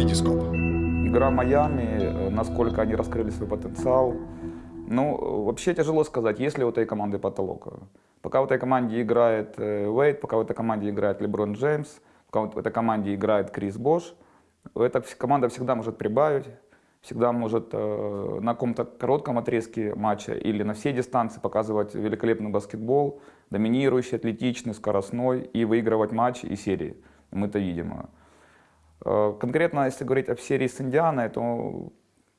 Витископ. Игра Майами, э, насколько они раскрыли свой потенциал. Ну, э, вообще тяжело сказать, есть ли у этой команды потолок. Пока в этой команде играет э, Уэйд, пока в этой команде играет Леброн Джеймс, пока в этой команде играет Крис Бош, эта команда всегда может прибавить, всегда может на каком-то коротком отрезке матча или на всей дистанции показывать великолепный баскетбол, доминирующий, атлетичный, скоростной и выигрывать матчи и серии. Мы это видим. Э, конкретно, если говорить о серии с Индианой, то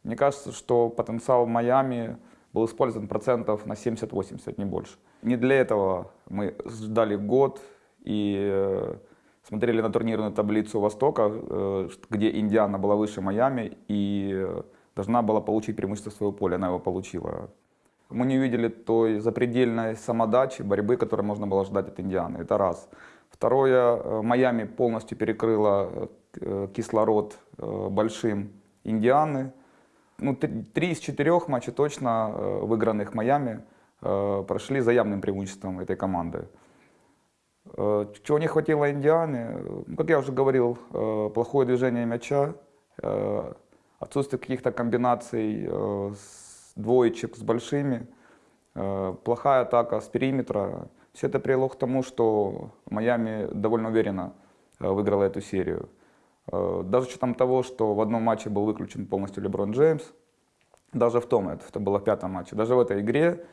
мне кажется, что потенциал Майами был использован процентов на 70-80, не больше. Не для этого мы ждали год и э, смотрели на турнирную таблицу Востока, э, где Индиана была выше Майами и должна была получить преимущество своего поля, она его получила. Мы не увидели той запредельной самодачи, борьбы, которую можно было ждать от Индианы. Это раз. Второе, Майами полностью перекрыла Э, кислород э, большим Индианы. Ну, три из четырех матчей точно э, выигранных Майами прошли за явным преимуществом этой команды. Чего не хватило Индианы, ну, как я уже говорил, плохое движение мяча, отсутствие каких-то комбинаций с двоечек с большими, плохая атака с периметра. Все это привело к тому, что Майами довольно уверенно выиграла эту серию. Э, даже с учетом того, что в одном матче был выключен полностью Леброн Джеймс, даже в том, это было в пятом матче, даже в этой игре,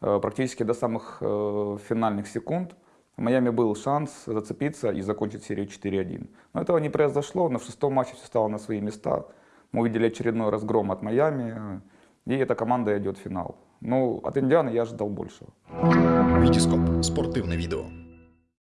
э, практически до самых э, финальных секунд, в Майами был шанс зацепиться и закончить серию 4-1. Но этого не произошло, в шестом матче все стало на свои места. Мы увидели очередной разгром от Майами, и эта команда идет в финал. Ну, от Индианы я ожидал большего. Витископ. Спортивное видео.